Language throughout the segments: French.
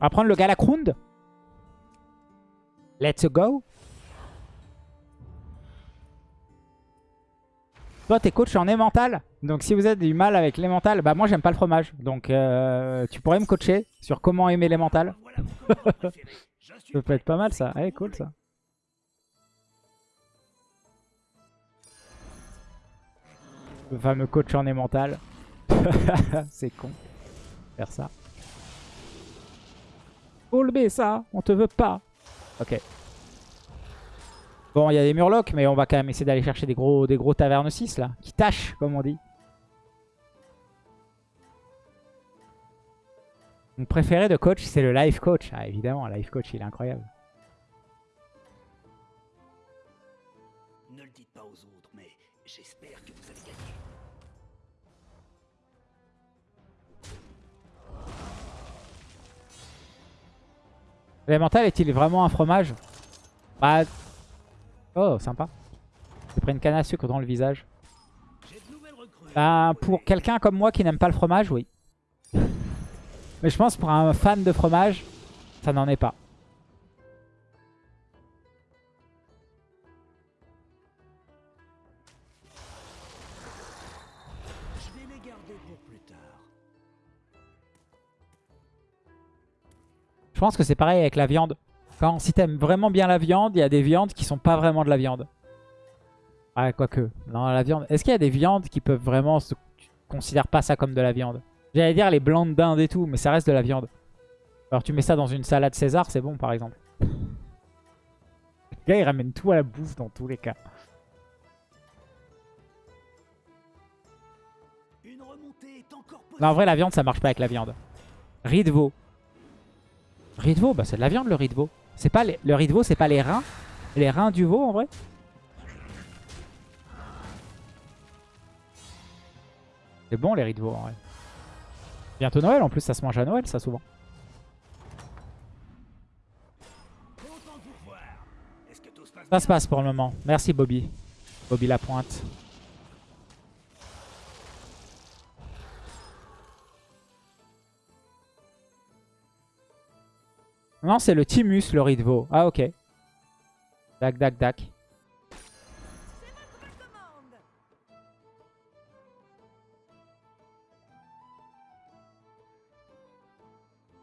On va prendre le Galakrund? Let's go. Toi, t'es coach en émental. Donc, si vous avez du mal avec l'émental, bah moi, j'aime pas le fromage. Donc, euh, tu pourrais me coacher sur comment aimer l'émental. ça peut être pas mal, ça. Ouais, cool, ça. Le fameux coach en émental. C'est con. Faire ça. Full B, ça. On te veut pas. Ok. Bon, il y a des murlocs, mais on va quand même essayer d'aller chercher des gros, des gros tavernes 6, là. Qui tâchent, comme on dit. Mon préféré de coach, c'est le life coach. Ah, évidemment, le life coach, il est incroyable. Ne le dites pas aux autres, mais j'espère que vous avez gagné. L'élémental est-il vraiment un fromage Bah... Oh, sympa. J'ai pris une canne à sucre dans le visage. Bah, pour quelqu'un comme moi qui n'aime pas le fromage, oui. Mais je pense pour un fan de fromage, ça n'en est pas. Je pense que c'est pareil avec la viande. Quand, si t'aimes vraiment bien la viande, il y a des viandes qui sont pas vraiment de la viande. Ah, quoique. Non, la viande. Est-ce qu'il y a des viandes qui peuvent vraiment... Se... Tu considères pas ça comme de la viande? J'allais dire les blancs de dinde et tout, mais ça reste de la viande. Alors tu mets ça dans une salade César, c'est bon par exemple. Le gars il ramène tout à la bouffe dans tous les cas. Non, en vrai la viande ça marche pas avec la viande. Riz de veau. Riz de veau, bah c'est de la viande le riz de veau. C'est pas le riz c'est pas les reins Les reins du veau en vrai C'est bon les riz en vrai. Bientôt Noël, en plus ça se mange à Noël ça souvent. Ça se passe pour le moment. Merci Bobby. Bobby la Non, c'est le Timus, le Ridvo. Ah, ok. Dac, dac, dac.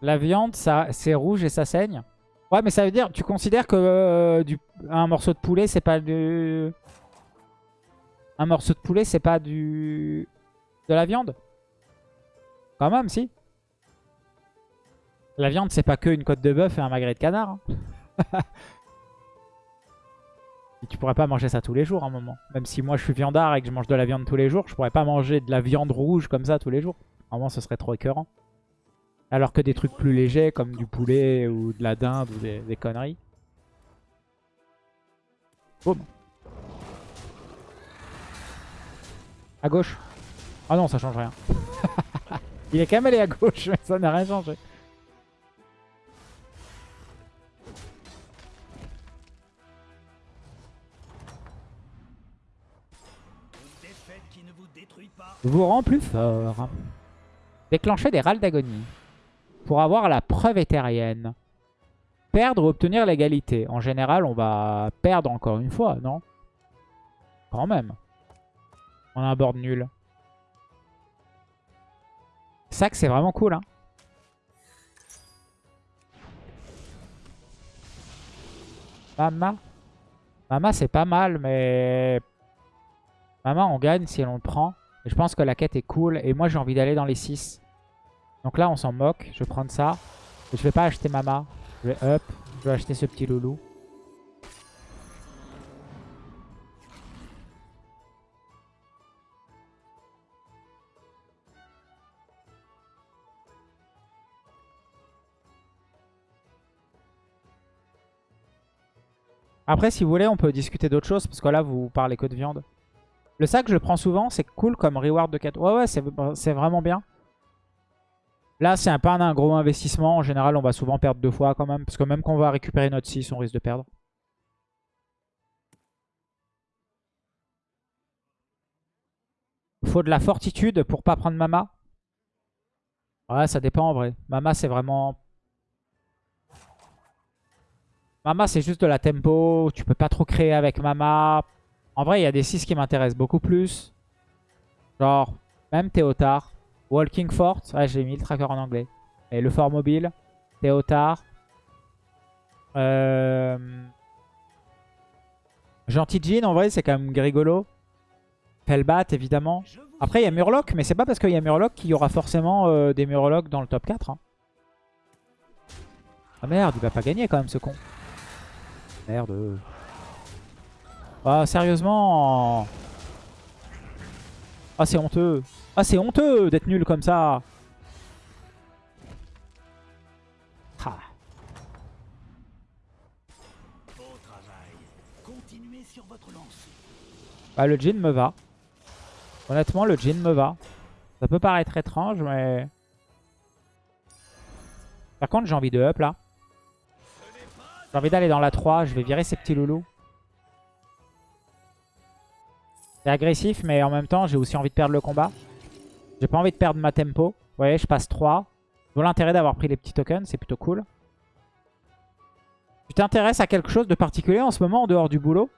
La viande, ça, c'est rouge et ça saigne. Ouais, mais ça veut dire, tu considères que euh, du, un morceau de poulet, c'est pas du... Un morceau de poulet, c'est pas du... De la viande? Quand même, si. La viande, c'est pas que une côte de bœuf et un magret de canard. Hein. tu pourrais pas manger ça tous les jours, à un moment. Même si moi, je suis viandard et que je mange de la viande tous les jours, je pourrais pas manger de la viande rouge comme ça tous les jours. À un ce serait trop écœurant. Alors que des trucs plus légers comme du poulet ou de la dinde ou des, conneries. Boum. À gauche. Ah non, ça change rien. Il est quand même allé à gauche, mais ça n'a rien changé. Vous rend plus fort. Déclencher des râles d'agonie pour avoir la preuve éthérienne. Perdre ou obtenir l'égalité. En général, on va perdre encore une fois, non? Quand même. On a un board nul. Que c'est vraiment cool, hein. Mama. Mama, c'est pas mal, mais... Mama, on gagne si on le prend. Je pense que la quête est cool. Et moi, j'ai envie d'aller dans les 6. Donc là, on s'en moque. Je vais prendre ça. Je vais pas acheter Mama. Je vais up. Je vais acheter ce petit loulou. Après, si vous voulez, on peut discuter d'autres choses. Parce que là, vous parlez que de viande. Le sac, je le prends souvent. C'est cool comme reward de 4. Ouais, ouais, c'est vraiment bien. Là, c'est pas un gros investissement. En général, on va souvent perdre deux fois quand même. Parce que même quand on va récupérer notre 6, on risque de perdre. Faut de la fortitude pour pas prendre Mama. Ouais, ça dépend en vrai. Mama, c'est vraiment... Mama, c'est juste de la tempo. Tu peux pas trop créer avec Mama. En vrai, il y a des 6 qui m'intéressent beaucoup plus. Genre, même Théotard. Walking Fort. Ouais, j'ai mis le tracker en anglais. Et le fort mobile. Théotard. Euh... Gentil Jean, en vrai, c'est quand même rigolo. Felbat, évidemment. Après, il y a Murloc, mais c'est pas parce qu'il y a Murloc qu'il y aura forcément euh, des Murlocs dans le top 4. Hein. Ah merde, il va pas gagner quand même, ce con. Merde. Ah, sérieusement Ah, c'est honteux. Ah, c'est honteux d'être nul comme ça. Ah. Bah, le jean me va. Honnêtement, le jean me va. Ça peut paraître étrange, mais... Par contre, j'ai envie de up, là. J'ai envie d'aller dans la 3. Je vais virer ces petits loulous. C'est agressif, mais en même temps, j'ai aussi envie de perdre le combat. J'ai pas envie de perdre ma tempo. Vous voyez, je passe 3. Je l'intérêt d'avoir pris les petits tokens, c'est plutôt cool. Tu t'intéresses à quelque chose de particulier en ce moment, en dehors du boulot?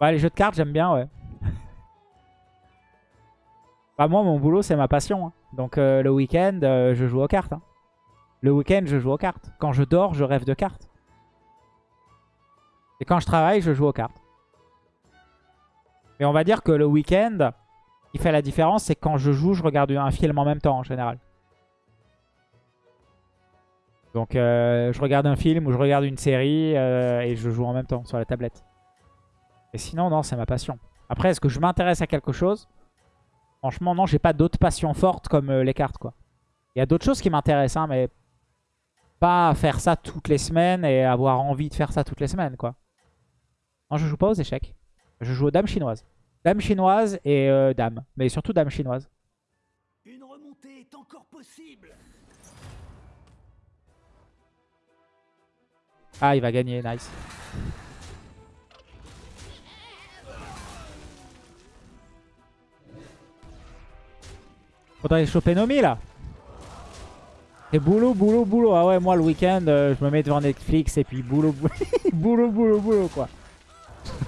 Ouais, les jeux de cartes, j'aime bien, ouais. bah moi, mon boulot, c'est ma passion. Hein. Donc euh, le week-end, euh, je joue aux cartes. Hein. Le week-end, je joue aux cartes. Quand je dors, je rêve de cartes. Et quand je travaille, je joue aux cartes. Mais on va dire que le week-end, qui fait la différence, c'est quand je joue, je regarde un film en même temps en général. Donc euh, je regarde un film ou je regarde une série euh, et je joue en même temps sur la tablette. Et sinon, non, c'est ma passion. Après, est-ce que je m'intéresse à quelque chose? Franchement, non, j'ai pas d'autres passions fortes comme euh, les cartes, quoi. Il y a d'autres choses qui m'intéressent, hein, mais pas faire ça toutes les semaines et avoir envie de faire ça toutes les semaines, quoi. Non, je joue pas aux échecs. Je joue aux dames chinoises. Dame chinoise et euh, dame. Mais surtout dame chinoise. Une remontée est encore possible. Ah, il va gagner, nice. Faudrait choper Nomi là. Et boulot, boulot, boulot. Ah ouais, moi le week-end, euh, je me mets devant Netflix et puis boulot, boulot, boulot, boulot, boulot quoi.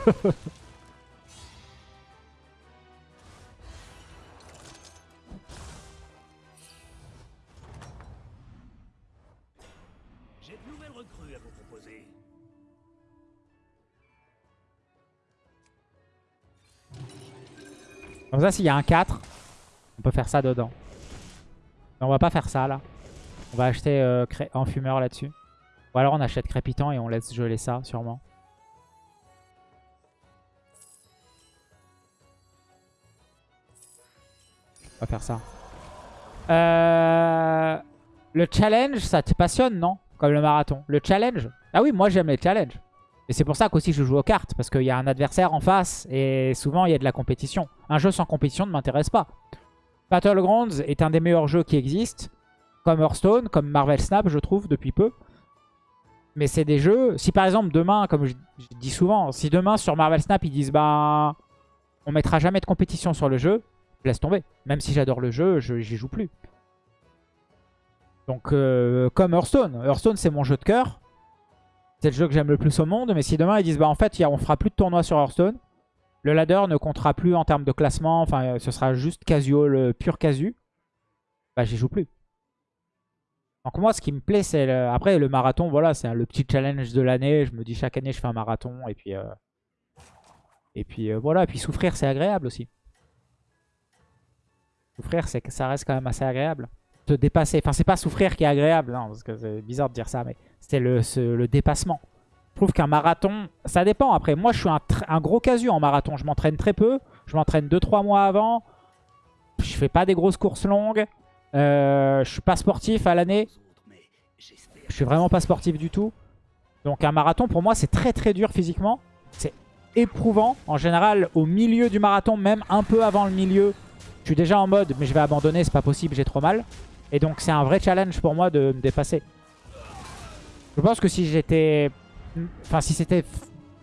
Comme ça, s'il y a un 4, on peut faire ça dedans. Mais on va pas faire ça, là. On va acheter euh, en fumeur là-dessus. Ou alors on achète crépitant et on laisse geler ça, sûrement. On va faire ça. Euh, le challenge, ça te passionne, non? Comme le marathon. Le challenge? Ah oui, moi j'aime les challenges. Et c'est pour ça qu'aussi je joue aux cartes, parce qu'il y a un adversaire en face, et souvent il y a de la compétition. Un jeu sans compétition ne m'intéresse pas. Battlegrounds est un des meilleurs jeux qui existent, comme Hearthstone, comme Marvel Snap, je trouve, depuis peu. Mais c'est des jeux... Si par exemple demain, comme je, dis souvent, si demain sur Marvel Snap ils disent bah on mettra jamais de compétition sur le jeu, je laisse tomber. Même si j'adore le jeu, j'y joue plus. Donc euh, comme Hearthstone. Hearthstone c'est mon jeu de cœur. C'est le jeu que j'aime le plus au monde. Mais si demain ils disent bah en fait on fera plus de tournois sur Hearthstone. Le ladder ne comptera plus en termes de classement. Enfin ce sera juste casual, pur casu. Bah j'y joue plus. Donc moi ce qui me plaît c'est... Après le marathon voilà c'est le petit challenge de l'année. Je me dis chaque année je fais un marathon. Et puis, euh, et puis euh, voilà. Et puis souffrir c'est agréable aussi. Souffrir c'est que ça reste quand même assez agréable. Te dépasser. Enfin c'est pas souffrir qui est agréable. Non, parce que c'est bizarre de dire ça. Mais c'est le, dépassement. Je trouve qu'un marathon, ça dépend. Après, moi, je suis un, gros casu en marathon. Je m'entraîne très peu. Je m'entraîne 2-3 mois avant. Je fais pas des grosses courses longues. Euh, je suis pas sportif à l'année. Je suis vraiment pas sportif du tout. Donc un marathon, pour moi, c'est très très dur physiquement. C'est éprouvant. En général, au milieu du marathon, même un peu avant le milieu, je suis déjà en mode, mais je vais abandonner, c'est pas possible, j'ai trop mal. Et donc c'est un vrai challenge pour moi de me dépasser. Je pense que si j'étais... Enfin, si c'était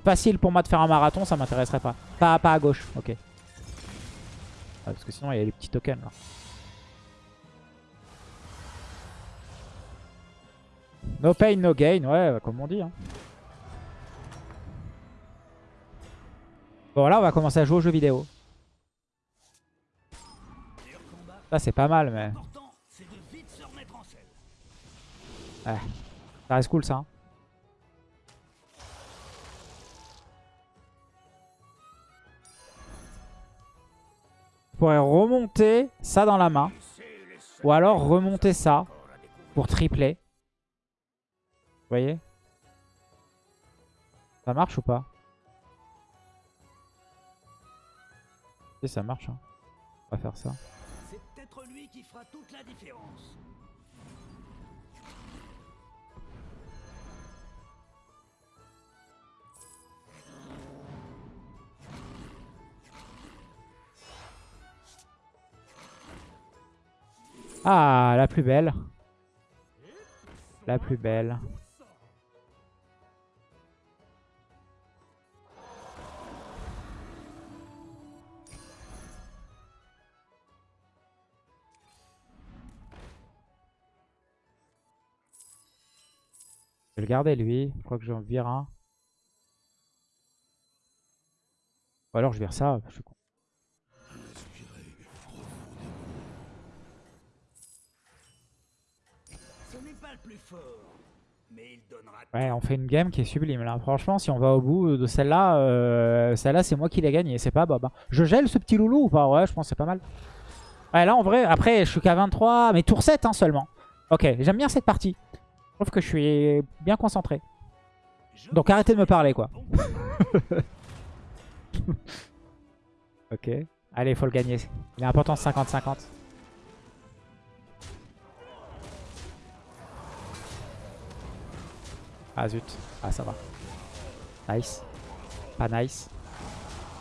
facile pour moi de faire un marathon, ça m'intéresserait pas. pas. À gauche, ok. Parce que sinon, il y a les petits tokens là. No pain, no gain, ouais, bah, comme on dit. Hein. Bon, là, on va commencer à jouer aux jeux vidéo. Ça, c'est pas mal, mais... Ouais. Ça reste cool, ça. Hein. Remonter ça dans la main. Ou alors remonter ça pour tripler. Voyez? Ça marche ou pas? Si ça marche. hein. On va faire ça. C'est peut-être lui qui fera toute la différence. Ah, la plus belle. La plus belle. Je vais le garder lui. Je crois que j'en vire un. Ou alors je vire ça. Ouais, on fait une game qui est sublime là. Franchement, si on va au bout de celle-là, euh, celle-là c'est moi qui l'ai gagnée, c'est pas Bob. hein. Je gèle ce petit loulou ou pas? Ouais, je pense que c'est pas mal. Ouais, là en vrai, après je suis qu'à 23, mais tour 7 hein, seulement. Ok, j'aime bien cette partie. Je trouve que je suis bien concentré. Donc arrêtez de me parler quoi. ok. Allez, il faut le gagner. Il est important 50-50. Ah zut. Ah ça va. Nice. Pas nice.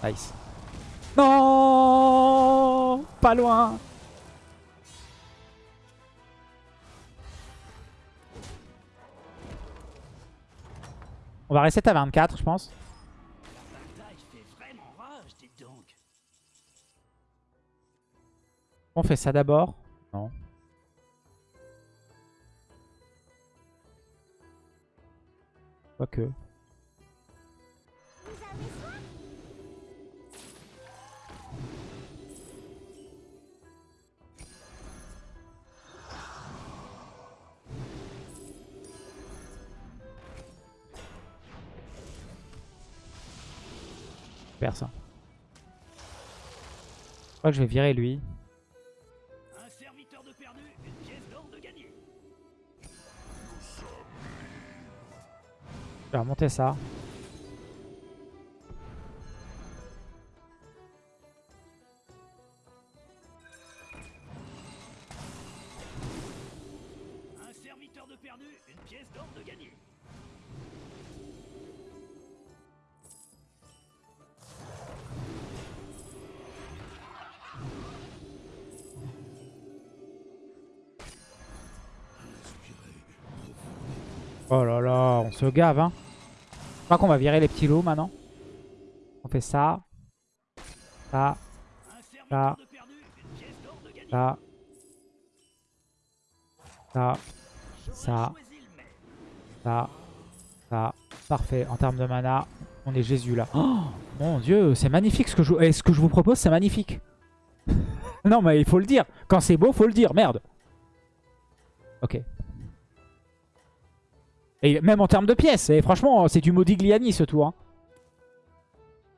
Nice. Non Pas loin On va reset à 24 je pense. On fait ça d'abord? Non. Quoique. Ça. Je crois que je vais virer lui. Je vais remonter ça. Un serviteur de perdu, une pièce d'or de gagné. Oh là là, on se gave, hein. Crois qu'on va virer les petits loups maintenant. On fait ça. Ça, Ça. ça. Ça, ça. ça, ça. Parfait. En termes de mana, on est Jésus là. Oh mon dieu, c'est magnifique ce que je, eh, ce que je vous propose, c'est magnifique. non mais il faut le dire. Quand c'est beau, faut le dire. Merde. Ok. Et même en termes de pièces, et franchement, c'est du Modigliani ce tour. hein.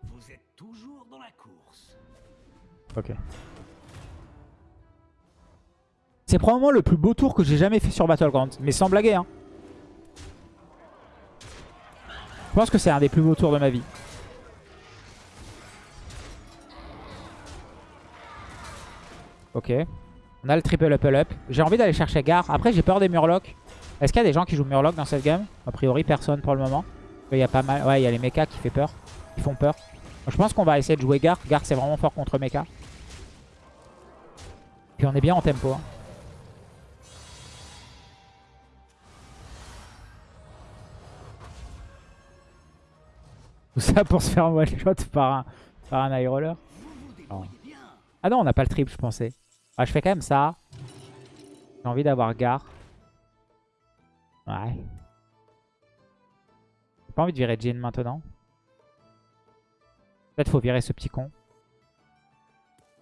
Vous êtes toujours dans la course. Ok. C'est probablement le plus beau tour que j'ai jamais fait sur Battlegrounds. Mais sans blaguer, hein. Je pense que c'est un des plus beaux tours de ma vie. Ok. On a le triple up up. J'ai envie d'aller chercher Gar. Après, j'ai peur des Murlocs. Est-ce qu'il y a des gens qui jouent Murloc dans cette game? A priori, personne pour le moment. Il y a pas mal. Ouais, il y a les mechas qui, fait peur. qui font peur. Je pense qu'on va essayer de jouer Gar. Gar, c'est vraiment fort contre mecha. Puis on est bien en tempo. hein. Tout ça pour se faire one shot par un, par un high roller. Bien. Ah non, on n'a pas le triple, je pensais. Ah, je fais quand même ça. J'ai envie d'avoir Gar. Ouais. J'ai pas envie de virer Jin maintenant. Peut-être faut virer ce petit con.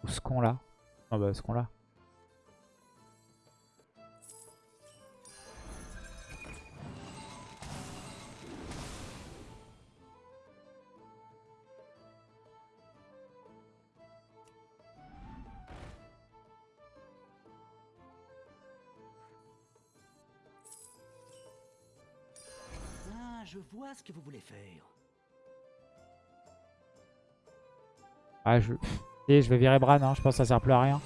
Ou ce con là. Non bah ce con là. Je vois ce que vous voulez faire. Ah je... Et je vais virer Bran, hein. je pense que ça sert plus à rien.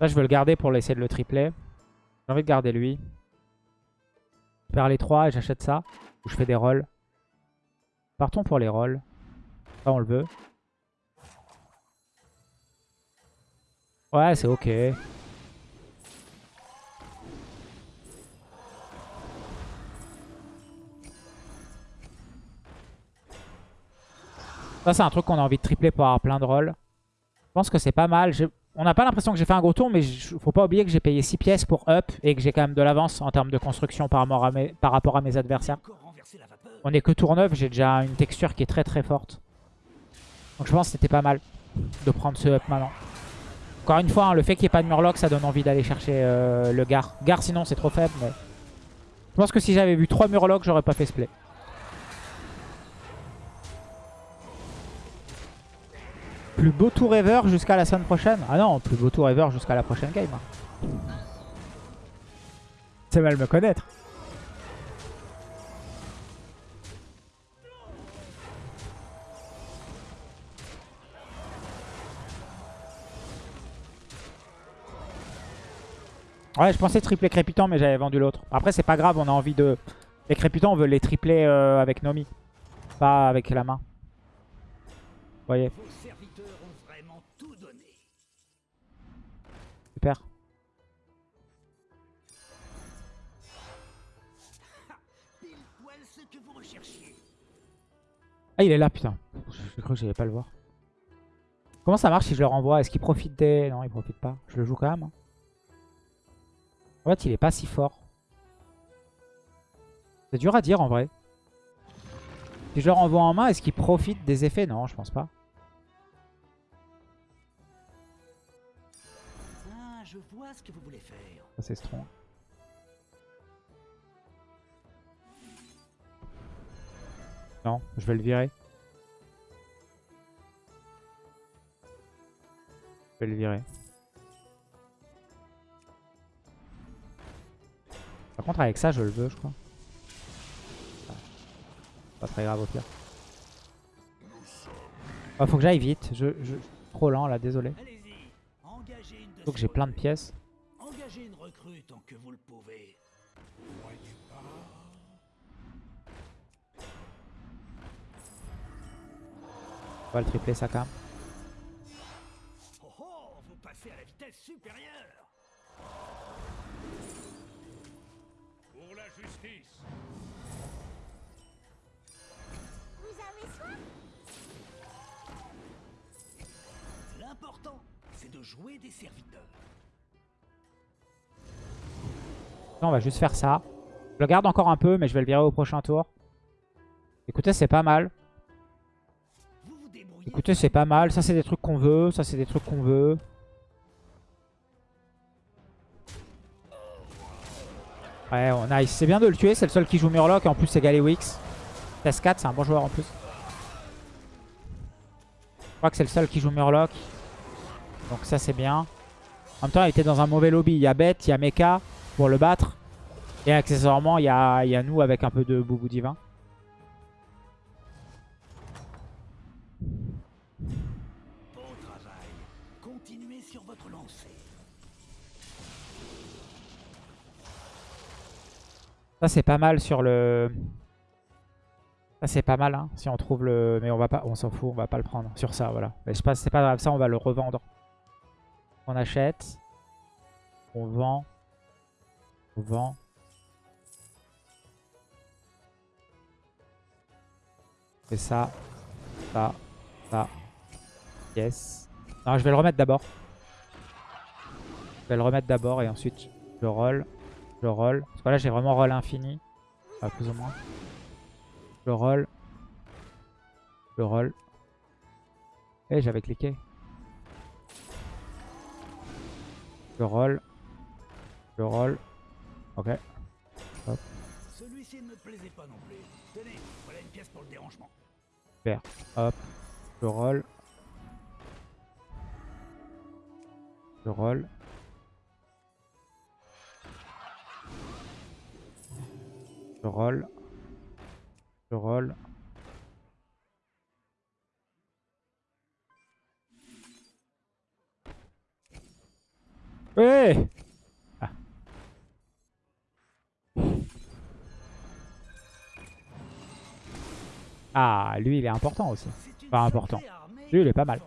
Là, je veux le garder pour essayer de le tripler. J'ai envie de garder lui. Les 3 et j'achète ça. Ou je fais des rolls. Partons pour les rolls. Ça, on le veut. Ouais, c'est ok. Ça, c'est un truc qu'on a envie de tripler pour avoir plein de rolls. Je pense que c'est pas mal. On n'a pas l'impression que j'ai fait un gros tour, mais faut pas oublier que j'ai payé 6 pièces pour up et que j'ai quand même de l'avance en termes de construction par rapport à mes, par rapport à mes adversaires. On est que tour 9, j'ai déjà une texture qui est très très forte. Donc je pense que c'était pas mal de prendre ce up maintenant. Encore une fois, hein, le fait qu'il n'y ait pas de Murloc, ça donne envie d'aller chercher euh, le Gar. Gar sinon c'est trop faible, mais... Je pense que si j'avais vu 3 Murlocs, j'aurais pas fait ce play. Plus beau tour ever jusqu'à la semaine prochaine Ah non, plus beau tour ever jusqu'à la prochaine game. C'est mal me connaître. Ouais, je pensais tripler crépitant, mais j'avais vendu l'autre. Après, c'est pas grave, on a envie de... Les crépitants, on veut les tripler euh, avec Nomi. Pas avec la main. Vous voyez Ah, il est là, putain. Je cru que j'allais pas le voir. Comment ça marche si je le renvoie? Est-ce qu'il profite des... Non, il profite pas. Je le joue quand même. hein. En fait, il est pas si fort. C'est dur à dire en vrai. Si je le renvoie en main, est-ce qu'il profite des effets? Non, je pense pas. Ah, je vois ce que vous voulez faire. Ça, c'est strong. Non, je vais le virer. Je vais le virer. Par contre, avec ça, je le veux, je crois. Pas très grave au pire. Ah, faut que j'aille vite. Je, je... Trop lent là, désolé. Ces j'ai plein de pièces. On va le tripler ça quand même. Oh oh, vous passez à la vitesse supérieure. Pour la justice. Vous avez soin L'important, c'est de jouer des serviteurs. Là, on va juste faire ça. Je le garde encore un peu, mais je vais le virer au prochain tour. Écoutez, c'est pas mal. Écoutez, c'est pas mal. Ça, c'est des trucs qu'on veut. Ça, c'est des trucs qu'on veut. Ouais, on. C'est bien de le tuer. C'est le seul qui joue Murloc. Et en plus, c'est Galewix. TS4, c'est un bon joueur en plus. Je crois que c'est le seul qui joue Murloc. Donc ça, c'est bien. En même temps, il était dans un mauvais lobby. Il y a Bête, il y a Mecha pour le battre. Et accessoirement, il y a, il y a nous avec un peu de Boubou Divin. Continuez sur votre lancée. Ça c'est pas mal sur le... Ça c'est pas mal hein, si on trouve le... Mais on va pas, on s'en fout, on va pas le prendre sur ça, voilà. Mais je c'est pas grave, ça on va le revendre. On achète. On vend. On vend. Et ça. Ça. Ça. Yes. Non, je vais le remettre d'abord. Je vais le remettre d'abord et ensuite je roll. Je roll. Parce que là, j'ai vraiment roll infini. Enfin, plus ou moins. Je roll. Je roll. Eh, j'avais cliqué. Je roll. Je roll. Ok. Celui-ci ne me plaisait pas non plus. Tenez, voilà une pièce pour le dérangement. Super. Hop. Je roll. Roll. Je roll. Ouais ah. lui il est important aussi. Pas important. Lui, il est pas mal.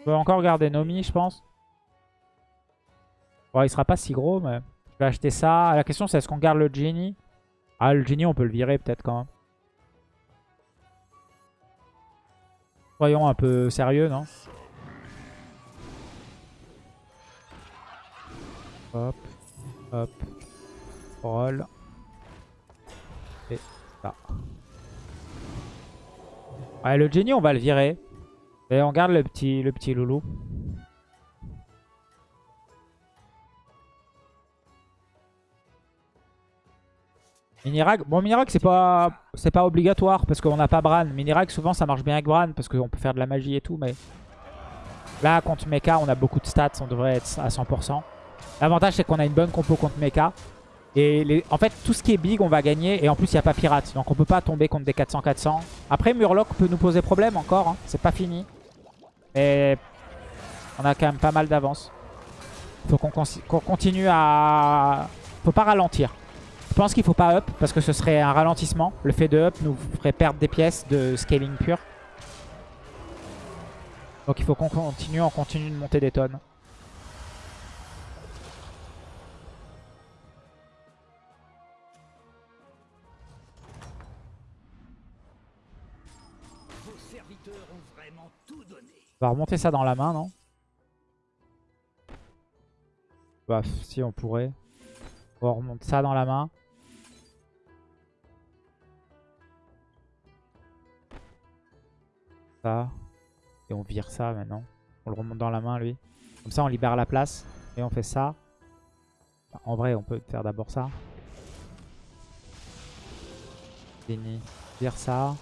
On peut encore garder Nomi, je pense. Bon, il sera pas si gros, mais je vais acheter ça. La question, c'est est-ce qu'on garde le Genie? Ah, le Genie, on peut le virer peut-être quand même. Soyons un peu sérieux, non? Hop, hop, roll. Et ça. Ouais, le Genie, on va le virer. Et on garde le petit, le petit loulou. Minirag, bon Minirag c'est pas c'est pas obligatoire parce qu'on n'a pas Bran. Minirag souvent ça marche bien avec Bran parce qu'on peut faire de la magie et tout mais là contre Mecha on a beaucoup de stats, on devrait être à 100%. L'avantage c'est qu'on a une bonne compo contre Mecha et en fait tout ce qui est big on va gagner et en plus il n'y a pas pirate donc on peut pas tomber contre des 400-400. Après Murloc peut nous poser problème encore, hein. c'est pas fini. Mais on a quand même pas mal d'avance. Faut qu'on continue à... Faut pas ralentir. Je pense qu'il faut pas up parce que ce serait un ralentissement. Le fait de up nous ferait perdre des pièces de scaling pur. Donc il faut qu'on continue, on continue de monter des tonnes. On va remonter ça dans la main, non? Bah, si on pourrait. On remonte ça dans la main. Ça. Et on vire ça maintenant. On le remonte dans la main, lui. Comme ça, on libère la place. Et on fait ça. En vrai, on peut faire d'abord ça. Fini. Vire ça.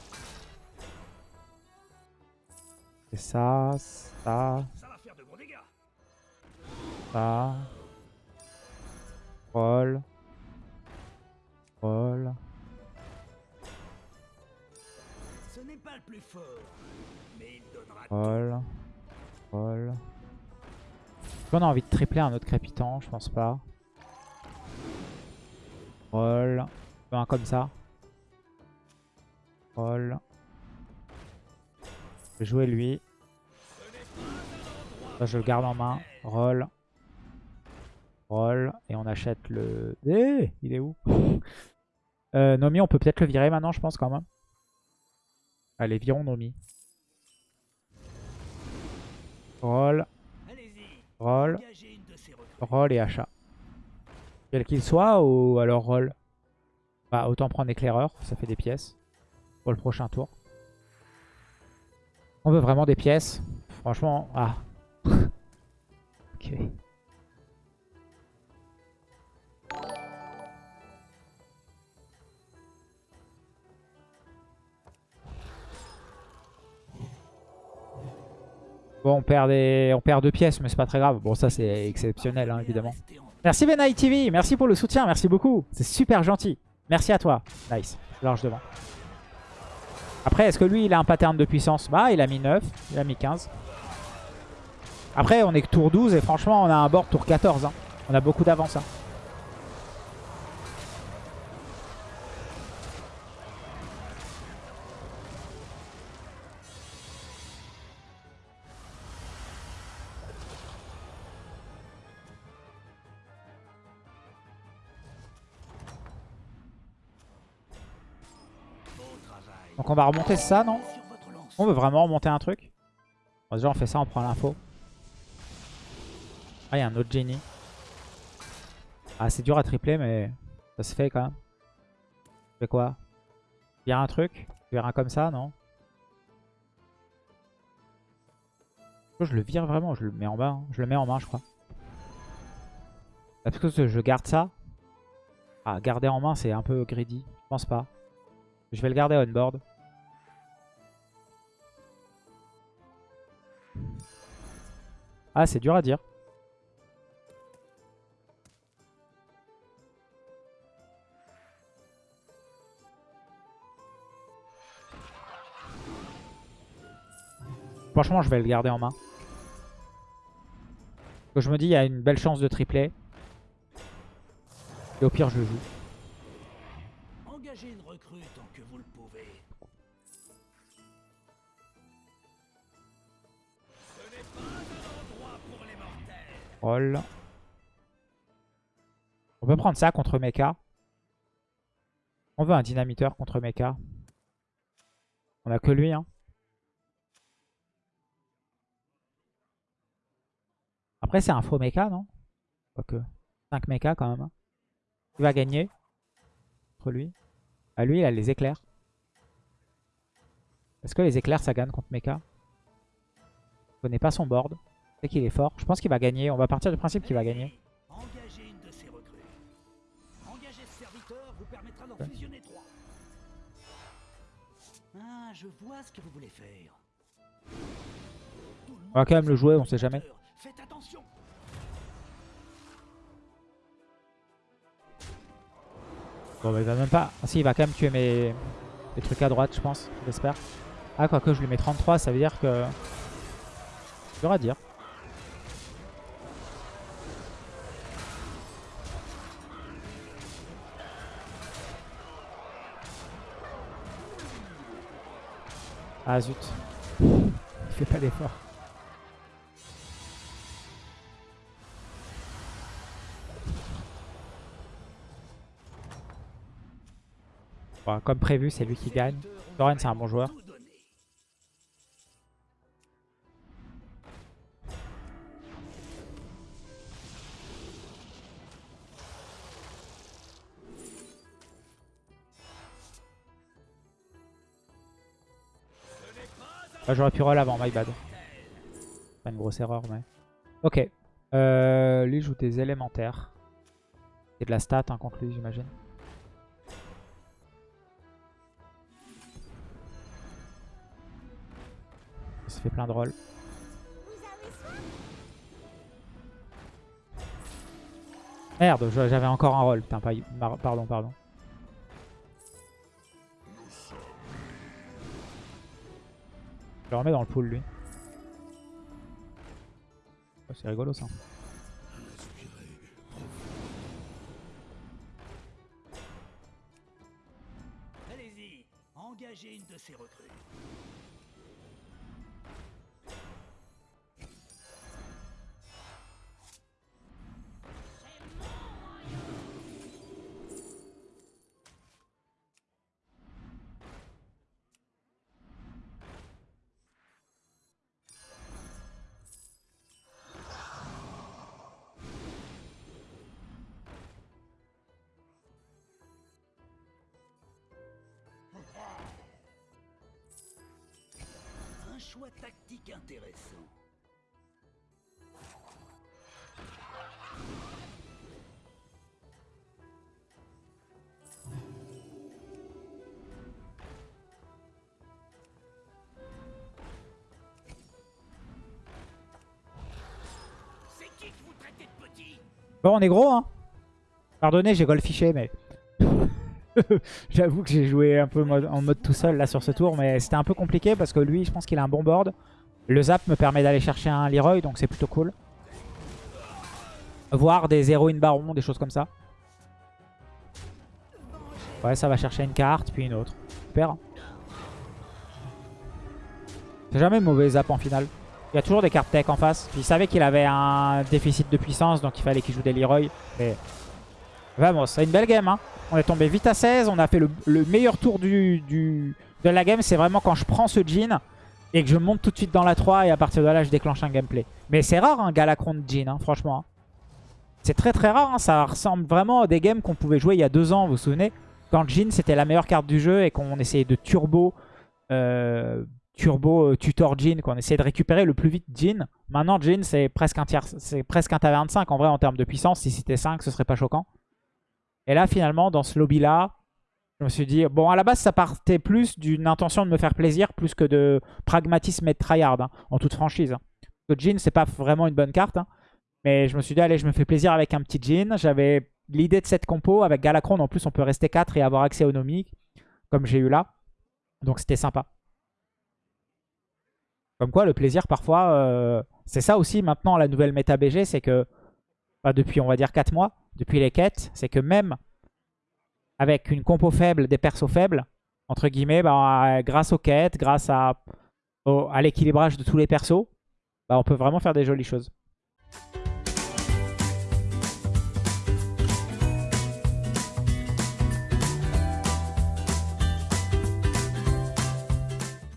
Et ça, ça, Ça va faire de gros dégâts. ça. Roll. Roll. Ce n'est pas le plus fort, mais il donnera Roll. Roll. Qu'on a envie de tripler un autre crépitant Je pense pas. Roll. Un comme ça. Roll. Je vais jouer lui. Je le garde en main. Roll. Roll. Et on achète le... Eh Il est où euh, Nomi, on peut peut-être le virer maintenant, je pense quand même. Allez, virons Nomi. Roll. Roll. Roll et achat. Quel qu'il soit ou alors roll Bah autant prendre éclaireur, ça fait des pièces pour le prochain tour. On veut vraiment des pièces. Franchement, ah. ok. Bon, on perd, des... on perd deux pièces, mais c'est pas très grave. Bon, ça c'est exceptionnel, hein, évidemment. Merci Benai TV, merci pour le soutien, merci beaucoup. C'est super gentil. Merci à toi. Nice. Large devant. Après, est-ce que lui, il a un pattern de puissance Bah, il a mis 9, il a mis 15. Après, on est que tour 12 et franchement, on a un board tour 14. hein. On a beaucoup d'avance. hein. On va remonter ça, non. On veut vraiment remonter un truc Déjà on fait ça, on prend l'info. Ah, il y a un autre génie. Ah, c'est dur à tripler, mais ça se fait quand même. Je fais quoi a un truc Je verrai un comme ça, non Je le vire vraiment, je le mets en bas. hein. Je le mets en main, je crois. Est-ce que je garde ça Ah, garder en main, c'est un peu greedy. Je pense pas. Je vais le garder on board. Ah, c'est dur à dire. Franchement, je vais le garder en main. Je me dis, il y a une belle chance de tripler. Et au pire, je le joue. On peut prendre ça contre Mecha. On veut un dynamiteur contre Mecha. On a que lui, hein. Après, c'est un faux Mecha, non? Quoique. 5 Mecha quand même. hein. Qui va gagner? Contre lui Ah, lui, il a les éclairs. Est-ce que les éclairs, ça gagne contre Mecha? Je connais pas son board. Sais qu'il est fort. Je pense qu'il va gagner. On va partir du principe qu'il va gagner. On va quand même le jouer, on sait sait jamais. Bon bah il va même pas... Ah si il va quand même tuer mes... mes trucs à droite je pense, j'espère. Ah quoique je lui mets 33 ça veut dire que... Dur à dire. Ah zut. Il fait pas d'effort. Bon, comme prévu, c'est lui qui gagne. Thorin, c'est un bon joueur. Ah, J'aurais pu roll avant, my bad. Pas une grosse erreur, mais... Ok. Euh, lui joue des élémentaires. Et de la stat hein, contre lui, j'imagine. Il se fait plein de rolls. Merde, j'avais encore un roll. Putain, pardon, pardon. Je le remets dans le pool, lui. Oh, C'est rigolo, ça. Allez-y, engagez une de ces recrues. Choix tactique intéressant. Bon, on est gros, hein. Pardonnez, j'ai golfiché, mais... J'avoue que j'ai joué un peu en mode tout seul là sur ce tour, mais c'était un peu compliqué parce que lui, je pense qu'il a un bon board. Le zap me permet d'aller chercher un Leroy, donc c'est plutôt cool. Voir des héroïnes baron, des choses comme ça. Ouais, ça va chercher une carte, puis une autre. Super. C'est jamais mauvais zap en finale. Il y a toujours des cartes tech en face. Il savait qu'il avait un déficit de puissance, donc il fallait qu'il joue des Leroy. Mais Vamos, c'est une belle game. Hein. On est tombé vite à 16. On a fait le, le meilleur tour de la game. C'est vraiment quand je prends ce Jin et que je monte tout de suite dans la 3 et à partir de là, je déclenche un gameplay. Mais c'est rare un Galacron de Jin, hein, franchement. hein. C'est très très rare. Ça ressemble vraiment à des games qu'on pouvait jouer il y a deux ans, vous vous souvenez? Quand Jin, c'était la meilleure carte du jeu et qu'on essayait de turbo... euh, turbo euh, tutor Jin, qu'on essayait de récupérer le plus vite Jin. Maintenant, Jin, c'est presque un tiers, c'est presque un taverne 5 en vrai en termes de puissance. Si c'était 5, ce serait pas choquant. Et là, finalement, dans ce lobby-là, je me suis dit, bon, à la base, ça partait plus d'une intention de me faire plaisir, plus que de pragmatisme et de tryhard, hein, en toute franchise. hein. Parce que Jin, c'est pas vraiment une bonne carte. hein. Mais je me suis dit, allez, je me fais plaisir avec un petit Jin. J'avais l'idée de cette compo. Avec Galacron, en plus, on peut rester 4 et avoir accès au Nomi, comme j'ai eu là. Donc, c'était sympa. Comme quoi, le plaisir, parfois, euh, c'est ça aussi maintenant, la nouvelle méta BG, c'est que, bah, depuis, on va dire, 4 mois, depuis les quêtes, c'est que même avec une compo faible, des persos faibles, entre guillemets, bah, grâce aux quêtes, grâce à l'équilibrage de tous les persos, bah, on peut vraiment faire des jolies choses.